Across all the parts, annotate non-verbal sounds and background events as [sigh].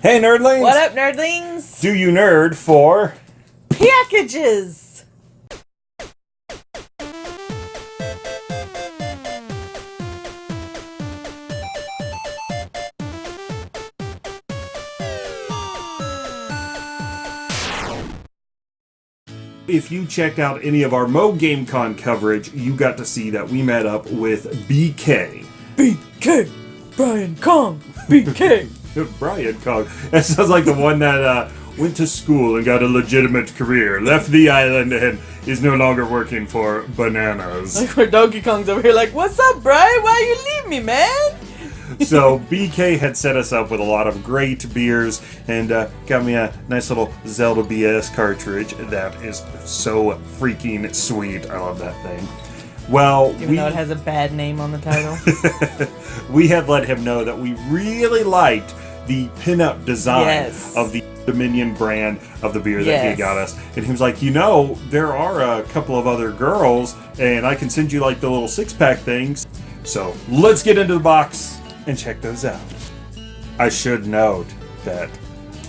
Hey, nerdlings! What up, nerdlings? Do you nerd for Packages! If you checked out any of our Mo GameCon coverage, you got to see that we met up with BK. BK! Brian Kong! BK! Brian Kong. [laughs] That sounds like the one that uh, went to school and got a legitimate career, left the island, and is no longer working for bananas. Like where Donkey Kong's over here like, What's up, Brian? Why you leave me, man? so BK had set us up with a lot of great beers and uh, got me a nice little Zelda BS cartridge that is so freaking sweet. I love that thing. Well, Even we, though it has a bad name on the title. [laughs] we had let him know that we really liked the pinup design Yes. of the Dominion brand of the beer that he got us. And he was like, you know, there are a couple of other girls, and I can send you like the little six pack things. So let's get into the box and check those out. I should note that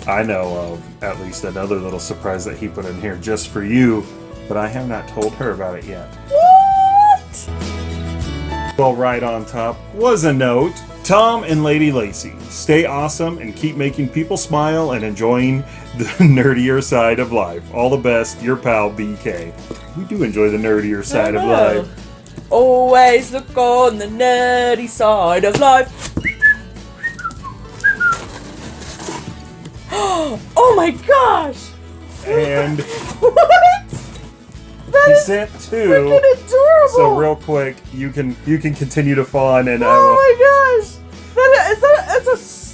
I know of at least another little surprise that he put in here just for you, but I have not told her about it yet. what? Well, right on top was a note. Tom and Lady Lacey, stay awesome and keep making people smile and enjoying the [laughs] nerdier side of life. All the best, your pal BK. We do enjoy the nerdier side of life. Always look on the nerdy side of life. [gasps] oh my gosh! And? [laughs] That he is sent freaking two. adorable! So real quick, you can you can continue to fawn and will. Oh my gosh! That is that it's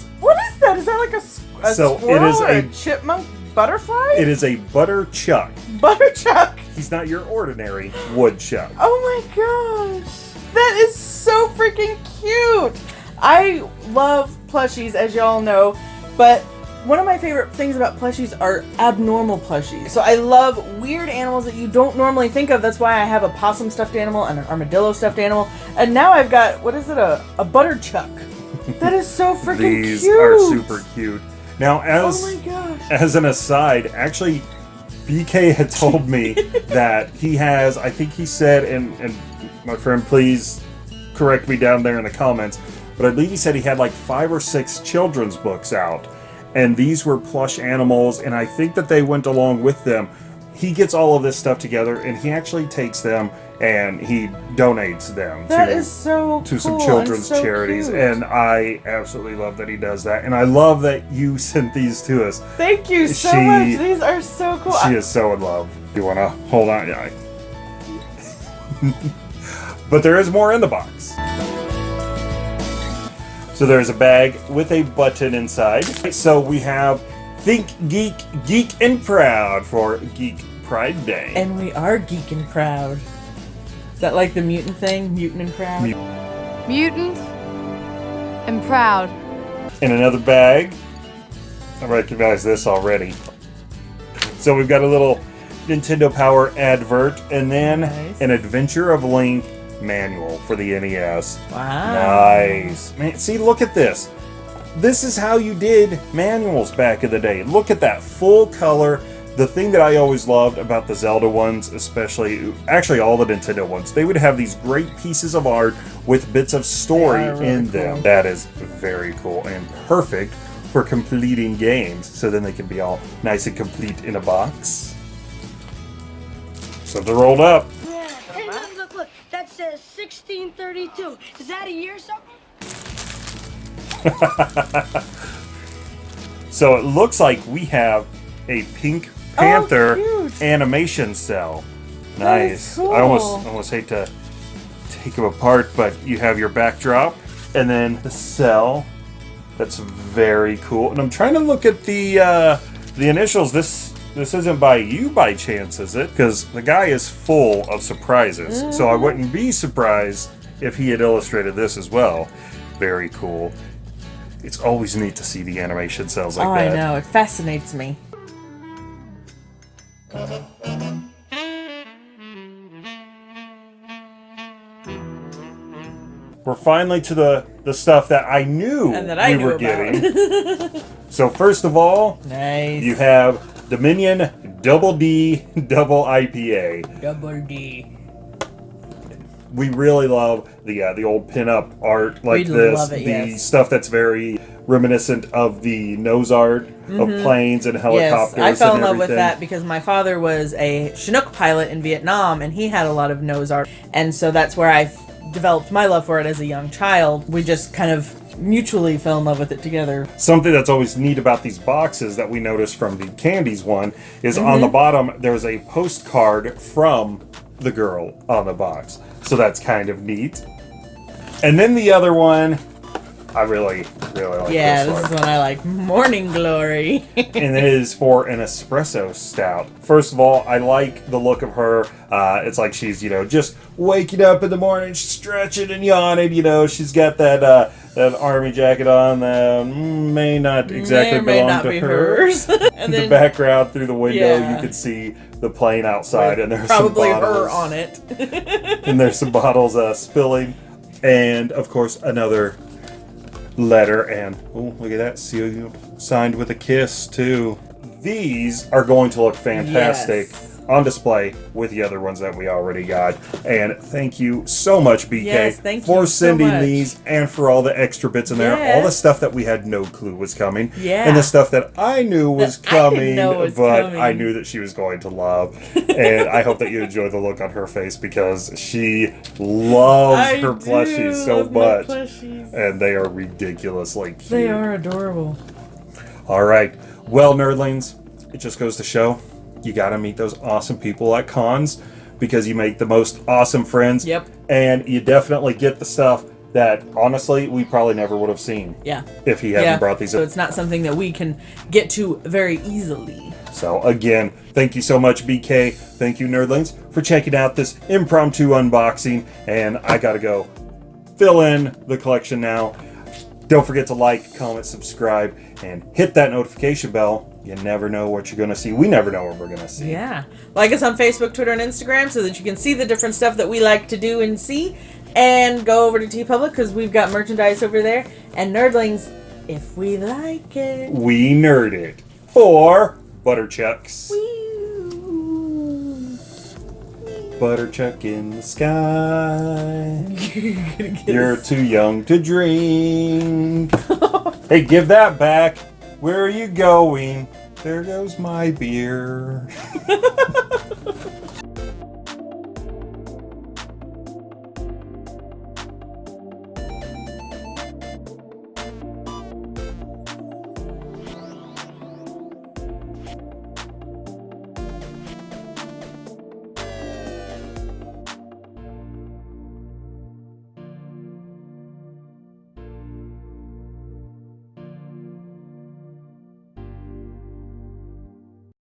a what is that? Is that like a So it is or a- a chipmunk butterfly? It is a butter chuck. Butterchuck. He's not your ordinary woodchuck. Oh my gosh! That is so freaking cute. I love plushies, as y'all know, but one of my favorite things about plushies are abnormal plushies. So I love weird animals that you don't normally think of. That's why I have a possum stuffed animal and an armadillo stuffed animal, and now I've got what is it a a butterchuck? [laughs] That is so freaking cute. These are super cute. Now, Oh as gosh! as an aside, actually, BK had told me [laughs] that he has, I think he said, and, and my friend, please correct me down there in the comments, but I believe he said he had like five or six children's books out. And these were plush animals, and I think that they went along with them. He gets all of this stuff together, and he actually takes them and he donates them That to is so to some cool and children's so charities cute. and I absolutely love that he does that and I love that you [laughs] sent these to us. Thank you so She- much. These are so cool. She is so in love. You want to hold on? Yeah. [laughs] but there is more in the box. So there's a bag with a button inside. So we have Think Geek, Geek and Proud for Geek Pride Day. And we are geek and proud. Is that like the mutant thing? Mutant and proud? Mut- Mutant and proud. in another bag. I recognize this already. So we've got a little Nintendo Power advert and then Nice. an Adventure of Link manual for the NES. wow. Nice. Man, see, look at this. This is how you did manuals back in the day. Look at that full color. The thing that I always loved about the Zelda ones, especially, actually all the Nintendo ones, they would have these great pieces of art with bits of story really in cool. them. That is very cool and perfect for completing games, so then they can be all nice and complete in a box. So they're rolled up. Hey, look, look, look. That says 1632. Is that a year or something? [laughs] So it looks like we have a Pink Panther cute. animation cell. Nice. cool. I almost almost hate to take them apart, but you have your backdrop and then the cell. That's very cool. And I'm trying to look at the uh, the initials. This this isn't by you by chance, is it? Because the guy is full of surprises. So Mm. I wouldn't be surprised if he had illustrated this as well. Very cool. It's always neat to see the animation cells like oh, that. I know. It fascinates me. We're finally to the the stuff that I knew And that I we knew were about. getting. [laughs] So first of all, Nice. you have Dominion Double D Double IPA. double D. We really love the uh, the old pinup art like We this, love it, the yes. stuff that's very reminiscent of the nose art of planes and Mm-hmm. Yes, helicopters. I fell in love with that because my father was a Chinook pilot in Vietnam, and he had a lot of nose art, and so that's where I developed my love for it as a young child. We just kind of mutually fell in love with it together. Something that's always neat about these boxes that we noticed from the candies one is on Mm-hmm. the bottom there's a postcard from the girl on the box. So that's kind of neat. And then the other one, I really, really like Yeah, this this one. is one I like. Morning Glory. [laughs] and it is for an espresso stout. First of all, I like the look of her. Uh, it's like she's, you know, just waking up in the morning, stretching and yawning. You know, she's got that uh, that army jacket on that may not exactly may or may belong not to be her. hers. [laughs] and In the background through the window, Yeah. you could see the plane outside, and there's probably some bottles, her on it. [laughs] and there's some bottles uh, spilling, and of course another letter. And oh, look at that sealed, signed with a kiss too. These are going to look fantastic Yes. On display with the other ones that we already got. And thank you so much, BK, Yes, for so sending much. these and for all the extra bits in there. All the stuff that we had no clue was coming, Yeah. and the stuff that I knew was That I coming, know was but coming. I knew that she was going to love. and I hope that you enjoy the look on her face because she loves I her plushies so much. plushies. And they are ridiculously cute. They are adorable. All right. Well, nerdlings, it just goes to show you got to meet those awesome people at cons because you make the most awesome friends. Yep. And you definitely get the stuff that honestly we probably never would have seen Yeah. if he hadn't yeah. brought these so up. it's not something that we can get to very easily. So again, thank you so much, BK. Thank you, nerdlings, for checking out this impromptu unboxing. And I gotta go fill in the collection now. Don't forget to like, comment, subscribe, and hit that notification bell. You never know what you're gonna see. We never know what we're gonna see. Yeah. Like us on Facebook, Twitter, and Instagram so that you can see the different stuff that we like to do and see. And go over to TeePublic because we've got merchandise over there. And Nerdlings, if we like it. We nerd it for Butterchucks. Butterchuck in the sky. [laughs] You're too young to drink. [laughs] hey, give that back. Where are you going? There goes my beer. [laughs]